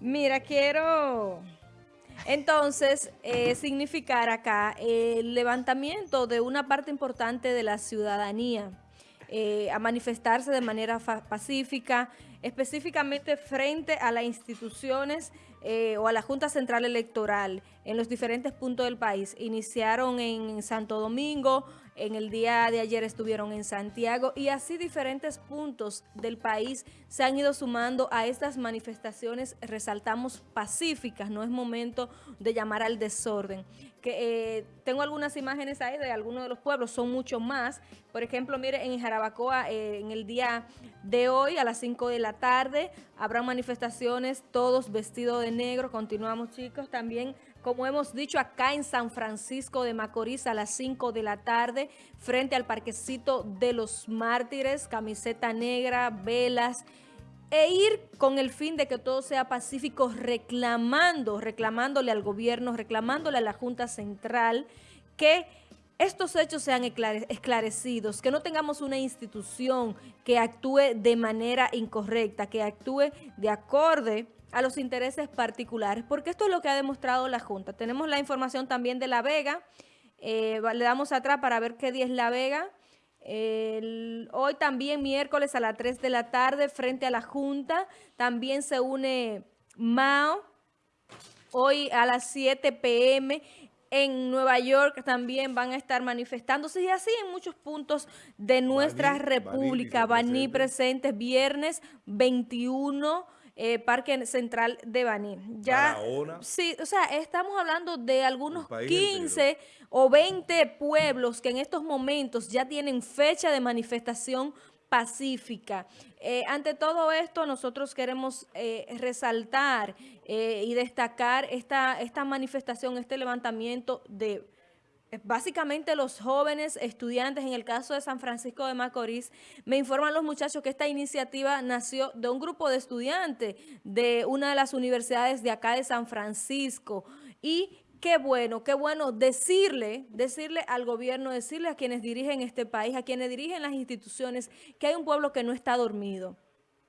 Mira, quiero entonces eh, significar acá el levantamiento de una parte importante de la ciudadanía eh, a manifestarse de manera pacífica, específicamente frente a las instituciones eh, o a la Junta Central Electoral en los diferentes puntos del país. Iniciaron en Santo Domingo, en el día de ayer estuvieron en Santiago y así diferentes puntos del país se han ido sumando a estas manifestaciones, resaltamos pacíficas, no es momento de llamar al desorden. Eh, tengo algunas imágenes ahí de algunos de los pueblos, son muchos más. Por ejemplo, mire, en Jarabacoa, eh, en el día de hoy, a las 5 de la tarde, habrá manifestaciones, todos vestidos de negro. Continuamos, chicos. También como hemos dicho acá en San Francisco de Macorís a las 5 de la tarde, frente al parquecito de los mártires, camiseta negra, velas, e ir con el fin de que todo sea pacífico reclamando, reclamándole al gobierno, reclamándole a la Junta Central que estos hechos sean esclarecidos, que no tengamos una institución que actúe de manera incorrecta, que actúe de acorde a los intereses particulares, porque esto es lo que ha demostrado la Junta. Tenemos la información también de La Vega, eh, le damos atrás para ver qué día es La Vega. hoy también miércoles a las 3 de la tarde frente a la Junta, también se une Mao, hoy a las 7 pm en Nueva York también van a estar manifestándose y así en muchos puntos de nuestra república. Baní, presentes viernes 21 eh, Parque Central de Baní. Ya, sí, o sea, estamos hablando de algunos 15 o 20 pueblos que en estos momentos ya tienen fecha de manifestación pacífica. Eh, ante todo esto, nosotros queremos eh, resaltar y destacar esta, esta manifestación, este levantamiento de básicamente los jóvenes estudiantes, en el caso de San Francisco de Macorís, me informan los muchachos que esta iniciativa nació de un grupo de estudiantes de una de las universidades de acá de San Francisco. Y qué bueno, qué bueno decirle, decirle al gobierno, decirle a quienes dirigen este país, a quienes dirigen las instituciones, que hay un pueblo que no está dormido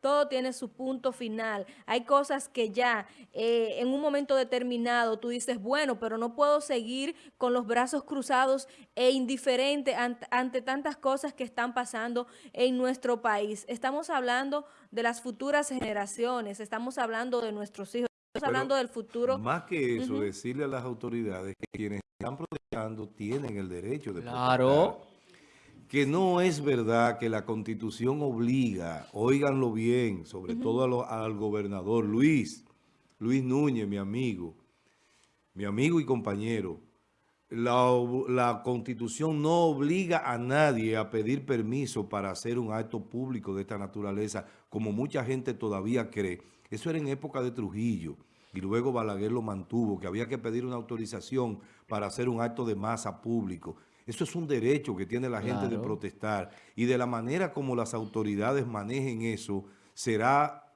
todo tiene su punto final. Hay cosas que ya eh, en un momento determinado tú dices, bueno, pero no puedo seguir con los brazos cruzados e indiferente ante, tantas cosas que están pasando en nuestro país. Estamos hablando de las futuras generaciones, estamos hablando de nuestros hijos. Estamos hablando del futuro. Más que eso, decirle a las autoridades que quienes están protestando tienen el derecho de Claro que no es verdad que la Constitución obliga, óiganlo bien, sobre todo al gobernador Luis, Luis Núñez, mi amigo, mi amigo y compañero, la, la, Constitución no obliga a nadie a pedir permiso para hacer un acto público de esta naturaleza, como mucha gente todavía cree. Eso era en época de Trujillo, y luego Balaguer lo mantuvo, que había que pedir una autorización para hacer un acto de masa público. Eso es un derecho que tiene la gente de protestar. Y de la manera como las autoridades manejen eso, será,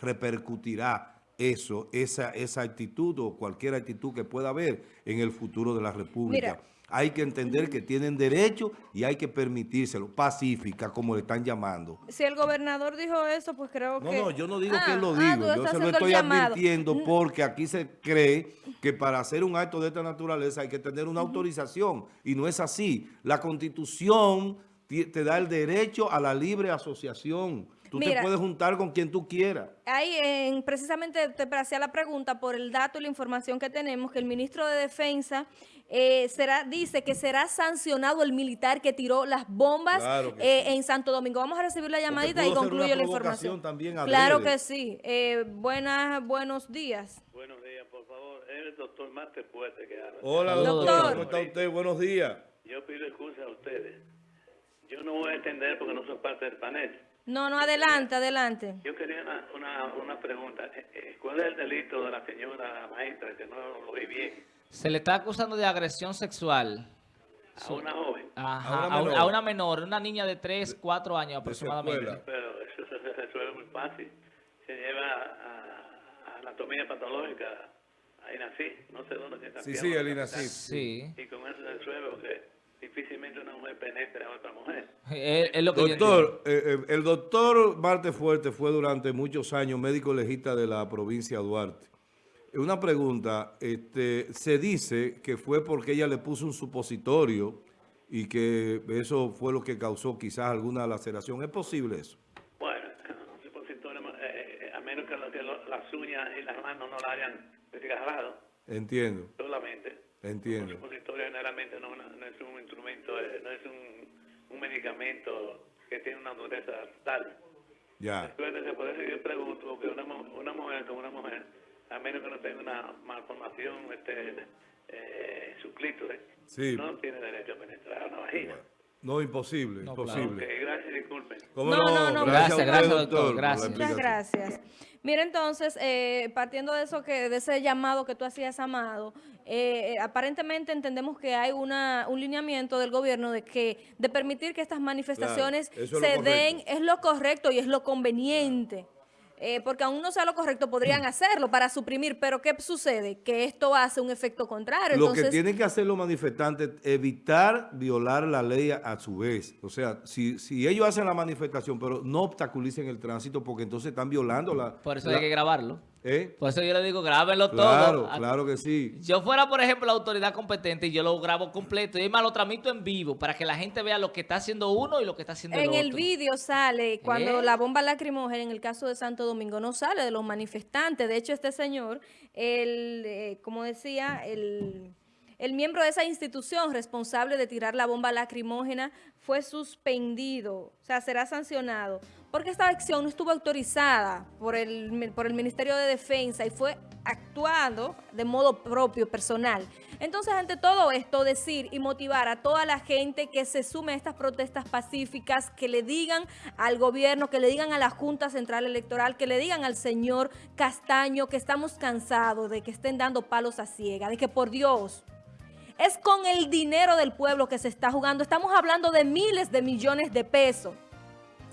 repercutirá eso, esa, esa actitud o cualquier actitud que pueda haber en el futuro de la República hay que entender que tienen derecho y hay que permitírselo, pacífica, como le están llamando. Si el gobernador dijo eso, pues creo que... No, no, yo no digo que él lo ah, diga, yo se lo estoy advirtiendo porque aquí se cree que para hacer un acto de esta naturaleza hay que tener una autorización y no es así. La Constitución te da el derecho a la libre asociación. Tú te puedes juntar con quien tú quieras. Ahí, en, precisamente te hacía la pregunta por el dato y la información que tenemos, que el ministro de Defensa eh, será dice que será sancionado el militar que tiró las bombas eh, en Santo Domingo. Vamos a recibir la llamadita y concluyo la información. También claro que sí. Eh, buenas, buenos días. Buenos días, por favor. Es el doctor Máster Puente que habla. Hola, doctor. ¿Cómo está usted? Buenos días. Yo pido excusa a ustedes. Yo no voy a entender porque no soy parte del panel. No, no, adelante, adelante. Yo quería una, una, pregunta. Eh, eh, ¿Cuál es el delito de la señora maestra que no lo vi bien? Se le está acusando de agresión sexual. A una joven. Ajá, a, una menor. una niña de 3, 4 años aproximadamente. Pero eso se resuelve muy fácil. Se lleva a, anatomía patológica, a INACI, no sé dónde está. Sí, sí, el INACI. Sí. Y con eso se resuelve porque difícilmente una mujer penetre a otra mujer. Es, es lo que. Doctor, eh, eh, el doctor Marte Fuerte fue durante muchos años médico legista de la provincia de Duarte. Una pregunta, este, se dice que fue porque ella le puso un supositorio y que eso fue lo que causó quizás alguna laceración. ¿Es posible eso? Bueno, un supositorio, eh, a menos que, lo- que lo- las uñas y las manos no la hayan desgarrado Entiendo, solamente. Un entiendo. supositorio generalmente no, no- no es un instrumento, eh, no es un, medicamento que tiene una dureza tal. Ya, Acuérdense, por eso yo pregunto, porque una, una mujer con una mujer, a menos que no tenga una malformación este, eh, sí. no tiene derecho a penetrar una vagina. No, imposible, No, imposible. gracias, disculpen. ¿Cómo No, no, no, Gracias, usted, gracias, doctor, gracias. Muchas gracias. Mira, entonces, eh, partiendo de eso que de ese llamado que tú hacías, Amado, eh, eh, aparentemente entendemos que hay una, un lineamiento del gobierno de que de permitir que estas manifestaciones se den es lo correcto y es lo conveniente. Eh, porque aún no sea lo correcto, podrían hacerlo para suprimir, pero ¿qué sucede? Que esto hace un efecto contrario. Lo Entonces, que tienen que hacer los manifestantes es evitar violar la ley a, a su vez. O sea, si, si ellos hacen la manifestación, pero no obstaculicen el tránsito porque entonces están violando la... Por eso la- hay que grabarlo. ¿Eh? Por eso yo le digo, grábenlo Claro, todo. claro que sí. Yo fuera, por ejemplo, la autoridad competente y yo lo grabo completo y además lo transmito en vivo para que la gente vea lo que está haciendo uno y lo que está haciendo el En otro. el vídeo sale cuando ¿Eh? la bomba lacrimógena, en el caso de Santo Domingo, no sale de los manifestantes. De hecho, este señor, el, eh, como decía, el, el miembro de esa institución responsable de tirar la bomba lacrimógena fue suspendido, o sea, será sancionado, porque esta acción no estuvo autorizada por el, por el Ministerio de Defensa y fue actuado de modo propio, personal. Entonces, ante todo esto, decir y motivar a toda la gente que se sume a estas protestas pacíficas, que le digan al gobierno, que le digan a la Junta Central Electoral, que le digan al señor Castaño que estamos cansados de que estén dando palos a ciega, de que por Dios, es con el dinero del pueblo que se está jugando. Estamos hablando de miles de millones de pesos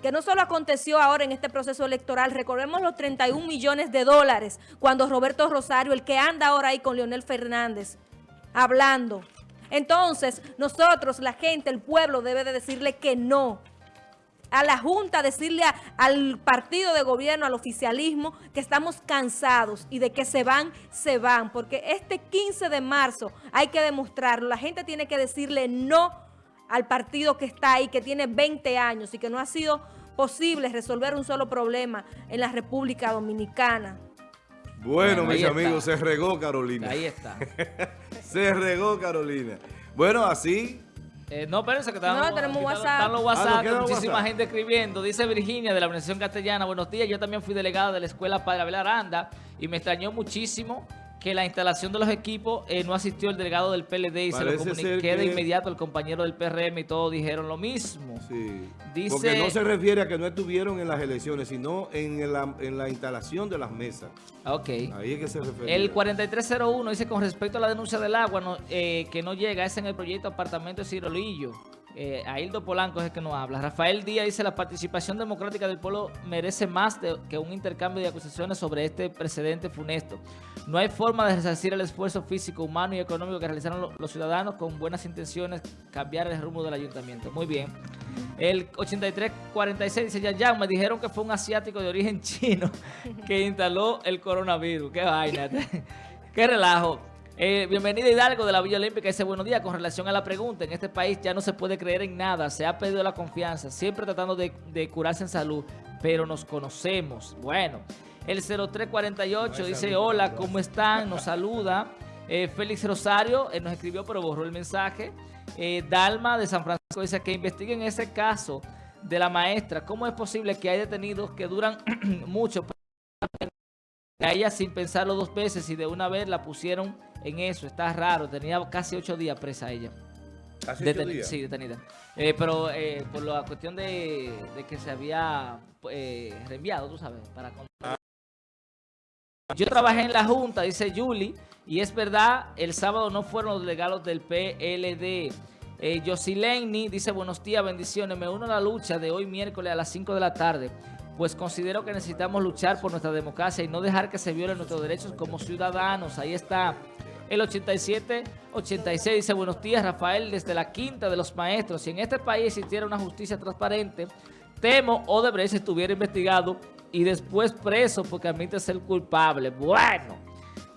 que no solo aconteció ahora en este proceso electoral, recordemos los 31 millones de dólares cuando Roberto Rosario, el que anda ahora ahí con Leonel Fernández, hablando. Entonces, nosotros, la gente, el pueblo debe de decirle que no. A la Junta, decirle a- al partido de gobierno, al oficialismo, que estamos cansados y de que se van, se van. Porque este 15 de marzo hay que demostrarlo. La gente tiene que decirle no al partido que está ahí, que tiene 20 años y que no ha sido posible resolver un solo problema en la República Dominicana. Bueno, Bueno, mis está. amigos, se regó Carolina. Ahí está. Se regó Carolina. Bueno, así... Eh, no, espérense que están, No, los- tenemos WhatsApp. están los Ah, WhatsApp, ¿nos queda muchísima WhatsApp? gente escribiendo. Dice Virginia de la Organización Castellana, buenos días, yo también fui delegada de la Escuela Padre Abel Aranda y me extrañó muchísimo que la instalación de los equipos eh, no asistió el delegado del PLD y se lo comuniqué de inmediato al compañero del PRM y todos dijeron lo mismo. Sí. Dice- Porque no se refiere a que no estuvieron en las elecciones, sino en la, en la instalación de las mesas. Ok. Ahí es que se refiere. El 4301 dice con respecto a la denuncia del agua no, eh, que no llega, es en el proyecto apartamento de Cirolillo. Eh, Aildo Polanco es el que nos habla. Rafael Díaz dice la participación democrática del pueblo merece más de- que un intercambio de acusaciones sobre este precedente funesto. No hay forma de resarcir el esfuerzo físico, humano y económico que realizaron lo- los ciudadanos con buenas intenciones cambiar el rumbo del ayuntamiento. Muy bien. El 8346 dice, ya, ya, me dijeron que fue un asiático de origen chino que instaló el coronavirus. Qué vaina. Qué relajo. Eh, bienvenida Hidalgo de la Villa Olímpica. Dice, buenos días. Con relación a la pregunta, en este país ya no se puede creer en nada. Se ha perdido la confianza. Siempre tratando de, de curarse en salud. Pero nos conocemos. Bueno. El 0348 dice, hola, ¿cómo están? Nos saluda. Eh, Félix Rosario eh, nos escribió, pero borró el mensaje. Eh, Dalma de San Francisco dice que investiguen ese caso de la maestra. ¿Cómo es posible que hay detenidos que duran mucho? A ella sin pensarlo dos veces y de una vez la pusieron en eso. Está raro. Tenía casi ocho días presa ella. ¿Hace ocho Deten- días? Sí, detenida. Eh, pero eh, por la cuestión de, de que se había eh, reenviado, tú sabes, para... con- Yo trabajé en la Junta, dice Julie, y es verdad, el sábado no fueron los delegados del PLD. Eh, Yosileni dice, buenos días, bendiciones, me uno a la lucha de hoy miércoles a las 5 de la tarde, pues considero que necesitamos luchar por nuestra democracia y no dejar que se violen nuestros derechos como ciudadanos. Ahí está. El 87-86 dice, buenos días Rafael, desde la quinta de los maestros. Si en este país existiera una justicia transparente, temo Odebrecht estuviera investigado y después preso porque admite ser culpable. Bueno,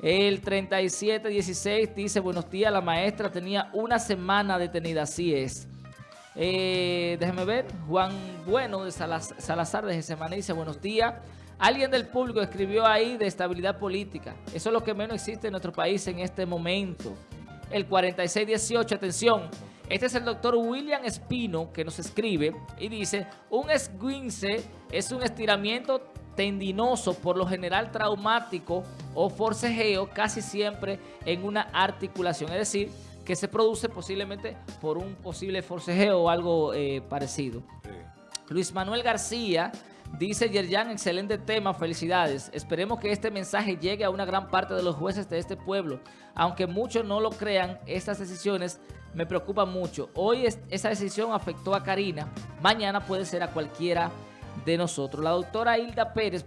el 37-16 dice, buenos días, la maestra tenía una semana detenida, así es. Eh, déjeme ver, Juan Bueno de Salazar de Gesemana dice, buenos días. Alguien del público escribió ahí de estabilidad política. Eso es lo que menos existe en nuestro país en este momento. El 4618, atención. Este es el doctor William Espino que nos escribe y dice, un esguince es un estiramiento tendinoso, por lo general traumático o forcejeo, casi siempre en una articulación. Es decir, que se produce posiblemente por un posible forcejeo o algo eh, parecido. Luis Manuel García Dice Yerjan, excelente tema, felicidades. Esperemos que este mensaje llegue a una gran parte de los jueces de este pueblo. Aunque muchos no lo crean, estas decisiones me preocupan mucho. Hoy esa decisión afectó a Karina, mañana puede ser a cualquiera de nosotros. La doctora Hilda Pérez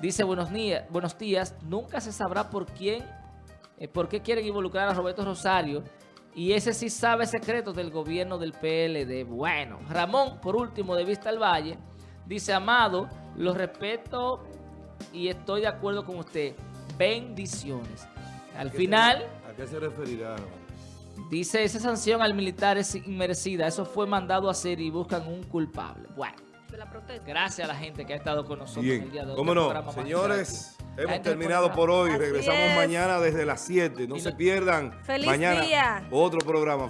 dice, buenos días, buenos nunca se sabrá por quién, eh, por qué quieren involucrar a Roberto Rosario y ese sí sabe secretos del gobierno del PLD. Bueno, Ramón, por último, de Vista al Valle, Dice, Amado, lo respeto y estoy de acuerdo con usted. Bendiciones. Al final... ¿A qué se referirá? Dice, esa sanción al militar es inmerecida. Eso fue mandado a hacer y buscan un culpable. Bueno. Gracias a la gente que ha estado con nosotros el día de hoy. ¿Cómo no? Señores, hemos terminado por hoy. Regresamos mañana desde las 7. No se pierdan. Feliz mañana día. otro programa.